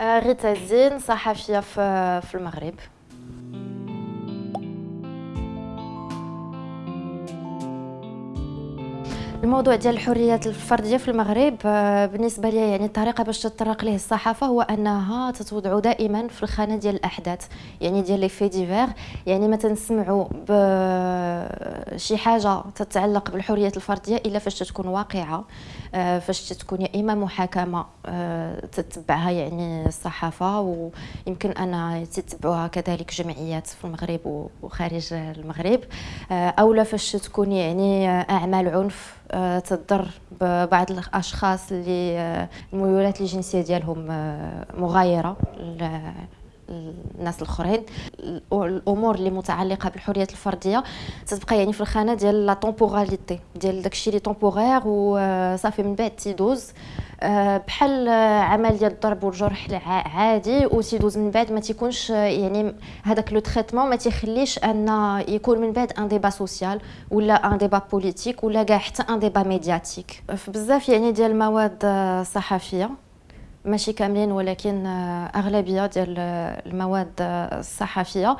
غيتا الزين صحفية في المغرب. الموضوع ديال الحريات الفرديه في المغرب آه، بالنسبة لي يعني الطريقة باش تطرق ليه الصحافة هو أنها تتوضع دائما في الخانة ديال الأحداث يعني ديال لي في ديفير يعني ما تنسمعوا بشي حاجة تتعلق بالحريات الفردية إلا فاش تكون واقعة آه، فاش تكون يا إما محاكمة آه، تتبعها يعني الصحافة ويمكن أن تتبعوها كذلك جمعيات في المغرب وخارج المغرب اولا فاش تكون يعني أعمال عنف آه، تضر ببعض الأشخاص اللي آه، الميولات الجنسية ديالهم آه، مغايرة الناس الاخرين الأمور اللي متعلقة بالحريات الفردية. تتبقى يعني في الخانة ديال لا طومبوراليتي ديال داكشي اللي طومبورير وصافي من بعد تيدوز آه، بحال عمل ديال الضرب والجرح عادي وتيدوز من بعد ما تيكونش يعني هذاك لو تريتمون ما تيخليش أن يكون من بعد ان ديبا سوسيال ولا ان ديبا بوليتيك ولا كاع حتى ان ديبا ميدياتيك في بزاف يعني ديال المواد الصحفية ماشي كاملين ولكن أغلبية ديال المواد الصحفية.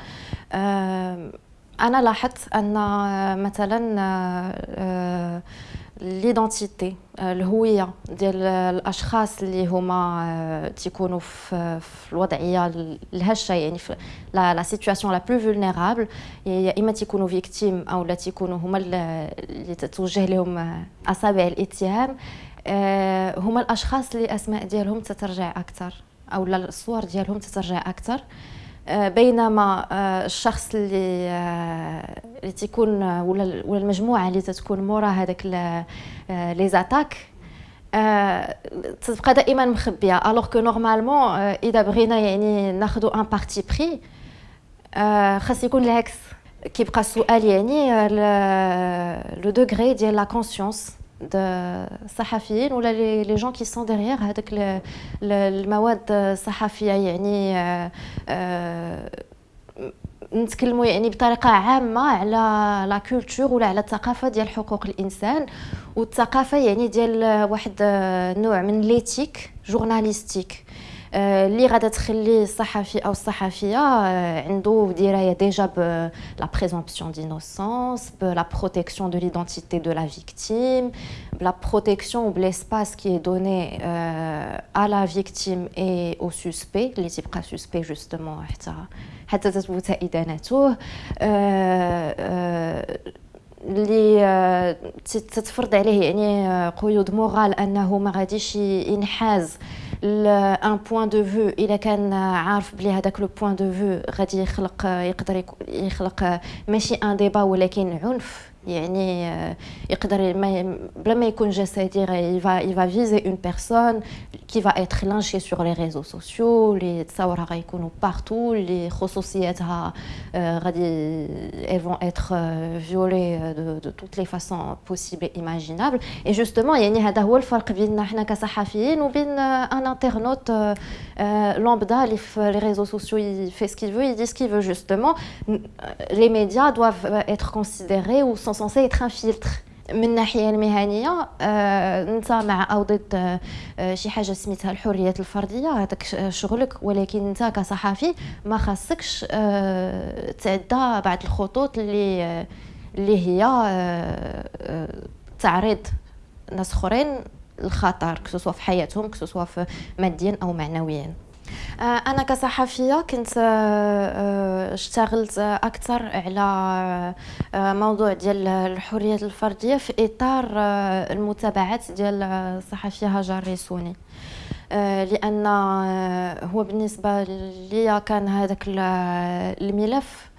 أنا لاحظت أن مثلا ليدونتيتي الهوية ديال الأشخاص اللي هما تيكونوا في, الوضعية الهشة يعني في لا سيتوياسيون لا بلو فولنيرابل يا إما تيكونوا فيكتيم أو لا تيكونوا هما اللي تتوجه لهم أصابع الاتهام. آه، هما الأشخاص اللي اسماء ديالهم تترجع أكثر أو الصور ديالهم تترجع أكثر. آه، بينما آه، الشخص اللي اللي تيكون ولا ولا المجموعة اللي تتكون مورا هذاك لي زاتاك تبقى دائما مخبية. الوغ كو نورمالمون إذا بغينا يعني ناخذوا ان بارتي بري خاص يكون العكس. كيبقى السؤال يعني لو دوغري ديال لا كونسيونس الصحفيين ولا لي جون كي سون ديغيغ هذاك المواد الصحفيه يعني آه، نتكلموا يعني بطريقة عامة على لا كولتور ولا على الثقافه ديال حقوق الإنسان. والثقافه يعني ديال واحد نوع من ليتيك جورناليستيك اللي غادا تخلي الصحفي او الصحفيه عنده درايه ديجا بلا بريزومبسيون دينوسونس بلا بروتيكسيون دو ليدونتيتي دو لا فيكتيم بلا بروتيكسيون بليسباس كي est donné euh, à la victime et au suspect اللي تيبقى suspect justement حتى حتى تثبت ادانته اللي تتفرض عليه يعني قيود مورال انه ما غاديش ينحاز ان بوين دو فو الا كان عارف بلي هذاك لو بوين دو فو غادي يخلق يقدر يخلق ماشي ان ديبا ولكن عنف. يعني يقدر بلا ما يكون جسدي il va il va viser une personne qui va être lynchée sur les réseaux sociaux اللي تصاورها غيكونوا بارتو اللي خصوصياتها غادي elles vont être violées de, de toutes les façons possibles et imaginables et justement يعني هذا هو الفرق بيننا حنا كصحفيين وبين ان انترنوت lambda اللي في les réseaux sociaux il fait ce qu'il veut il dit ce qu'il veut justement les médias doivent être considérés ou sont censés être un من الناحيه المهنيه انت مع أو ضد شي حاجة سميتها الحريات الفرديه هذاك شغلك ولكن انت كصحفي ما خاصكش تعدى بعض الخطوط اللي اللي هي تعريض ناس اخرين الخطر كسوا في حياتهم كسوا في ماديا أو معنويا أنا كصحفية كنت آه، آه، اشتغلت أكثر على موضوع ديال الحريات الفردية في إطار المتابعات ديال الصحفيه هاجر ريسوني لأن هو بالنسبة لي كان هذاك الملف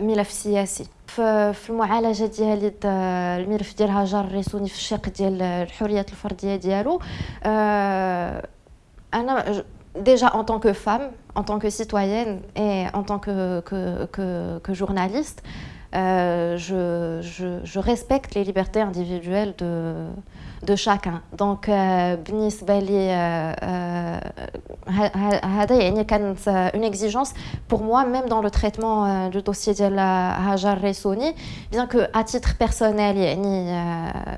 ملف سياسي. في المعالجة ديالي الملف ديال هاجر ريسوني في الشق ديال الحريات الفردية ديالو أنا déjà en tant que femme, en tant que citoyenne et en tant que, que, que, que journaliste, euh, je, je, je, respecte les libertés individuelles de, de chacun. Donc, بالنسبة لي هذا يعني كانت une exigence pour moi même dans le traitement du dossier de Hajar Ressouni bien que à titre personnel يعني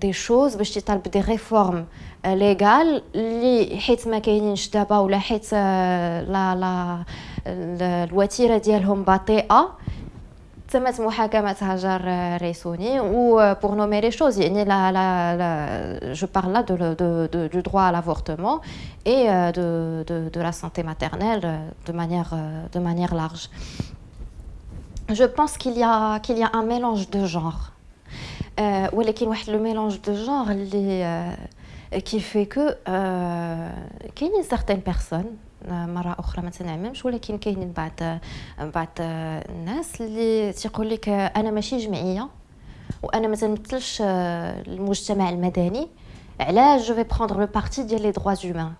دي شوز باش تطالب دي ريفورم ليغال اللي حيت ما كاينينش دابا ولا حيت لا لا الوتيره ديالهم بطيئه تمت محاكمة هاجر ريسوني و pour nommer les choses يعني la, la, la, je parle là de, de, de, du droit à l'avortement et de, de, de la santé maternelle de manière, de manière large. Je pense qu'il y, a, qu'il y a un mélange de genres ولكن واحد لو ميلونج دو جونغ اللي qui fait que كاينين certaines personnes مره اخرى ما تنعممش ولكن كاينين بعض بعض الناس اللي تيقول لك انا ماشي جمعيه وانا ما تنمثلش المجتمع المدني علاش جو في بروندر لو بارتي ديال لي دروا هومان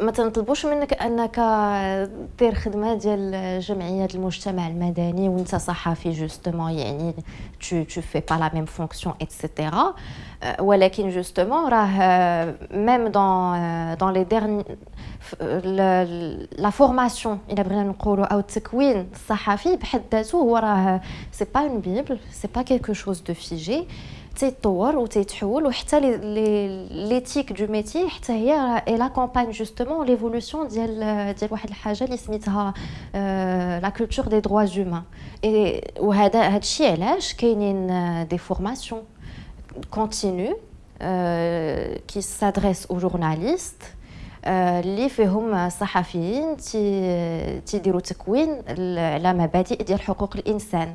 ما تنطلبوش منك أنك دير خدمة ديال جمعية المجتمع المدني وأنت صحفي جوستومون يعني tu tu fais pas la même fonction etc ولكن جوستومون راه ميم دون دون لي ديرني لا فورماسيون إلا بغينا نقولوا أو التكوين الصحفي بحد ذاته هو راه سي با اون بيبل سي با كيلكو شوز دو فيجي تيتطور وتيتحول وحتى ليتيك دو ميتي حتى هي اي لاكومباgne جوستومون ليفولوسيون ديال ديال واحد الحاجة اللي سميتها لا كولتور دي دروا هومان وهذا هذا الشيء علاش كاينين دي فورماسيون كونتينيو كي سادريس أو جورناليست اللي فيهم صحفيين تيديروا تكوين على مبادئ ديال حقوق الإنسان.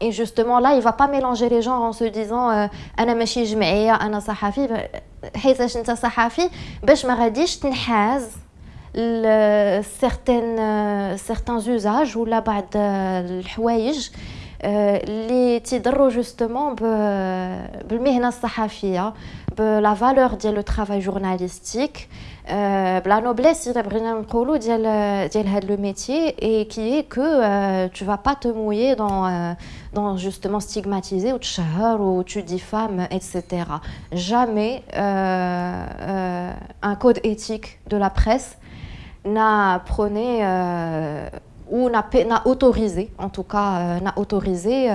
Et justement là, il va pas mélanger les genres en se disant انا ماشي جمعيه انا صحفي حيتاش انت صحفي باش ما غاديش تنحاز certains certains usages ولا بعض الحوايج اللي تيضروا جوستومون بالمهنه الصحفيه بلا فالور ديال لو ترافاي جورناليستيك بلا نوبليس الا بغينا نقولوا ديال ديال هذا لو ميتي اي كي كو tu vas pas te mouiller dans dans justement stigmatiser ou تشهر ou tu diffames etc jamais un code éthique de la presse n'a prôné ou n'a autorisé, en tout cas, n'a autorisé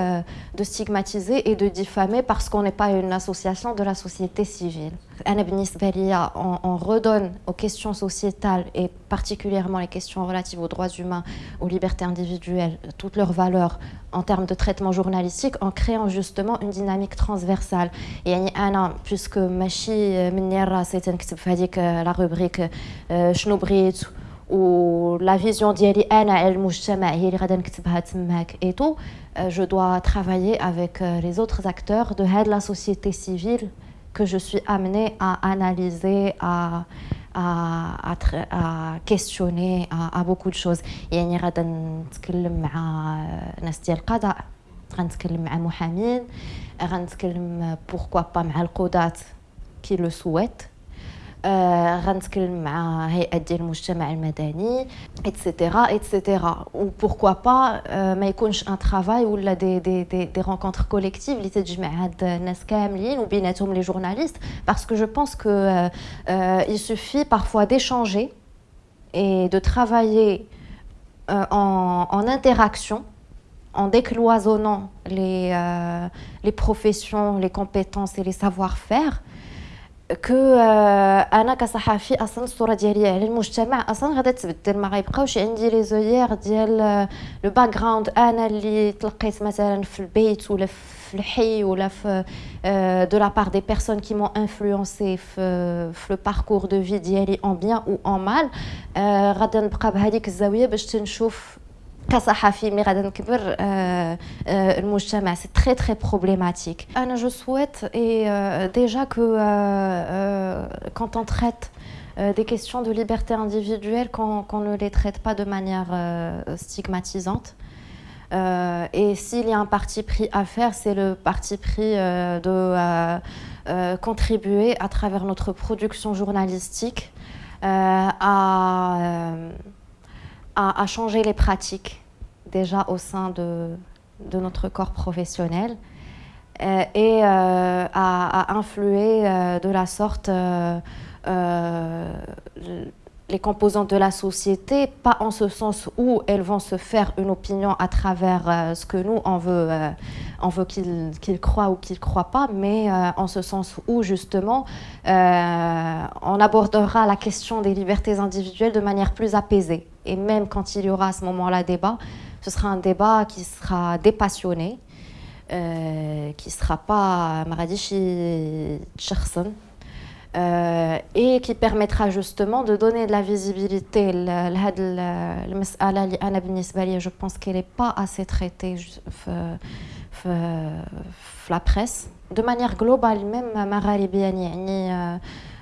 de stigmatiser et de diffamer parce qu'on n'est pas une association de la société civile. On, on redonne aux questions sociétales et particulièrement les questions relatives aux droits humains, aux libertés individuelles, toutes leurs valeurs en termes de traitement journalistique en créant justement une dynamique transversale. Et Anna, puisque Machi Minera, c'était la rubrique Schnoubrit, ou la vision ديالي انا المجتمع هي اللي غادا نكتبها تماك et tout je dois travailler avec les autres acteurs de la société civile que je suis amenée à analyser à à, à, à questionner à, à beaucoup de choses يعني غادا نتكلم مع ناس ديال القضاء غنتكلم مع محامين غنتكلم pourquoi pas مع القضاة qui le souhaitent غنتكلم مع هيئات ديال المجتمع المدني اتسيتيرا اتسيتيرا وبوركوا با ما يكونش ان ترافاي ولا دي دي دي دي رونكونتر كوليكتيف اللي تجمع هاد الناس كاملين وبيناتهم لي جورناليست باسكو جو بونس كو il suffit parfois d'échanger et de travailler en, en interaction en décloisonnant les, euh, les professions, les compétences et les savoir-faire, كو أنا كصحفي أصلا الصورة ديالي على المجتمع أصلا غادا تبدل ما غيبقاوش عندي لي زويير ديال لو باك جراوند أنا اللي تلقيت مثلا في البيت ولا في الحي ولا في دو لا بار دي بيرسون كي مون انفلونسي في في لو باركور دو في ديالي اون بيان أو اون مال غادا نبقى بهذيك الزاوية باش تنشوف c'est très très problématique. Je souhaite et déjà que quand on traite des questions de liberté individuelle, qu'on ne les traite pas de manière stigmatisante. Euh, et s'il y a un parti pris à faire, c'est le parti pris euh، de euh, contribuer à travers notre production journalistique à à, changer les pratiques déjà au sein de, notre corps professionnel euh, et euh, à, influer euh, de la sorte les composantes de la société, pas en ce sens où elles vont se faire une opinion à travers ce que nous, on veut, veut qu'ils croient ou qu'ils ne croient pas, mais en ce sens où, justement, on abordera la question des libertés individuelles de manière plus apaisée. Et même quand il y aura à ce moment-là débat, ce sera un débat qui sera dépassionné, euh, qui ne sera pas Maradishi Tcherson, euh, et qui permettra justement de donner de la visibilité. Je pense qu'elle n'est pas assez traitée la presse. De manière globale, même Maralibiani,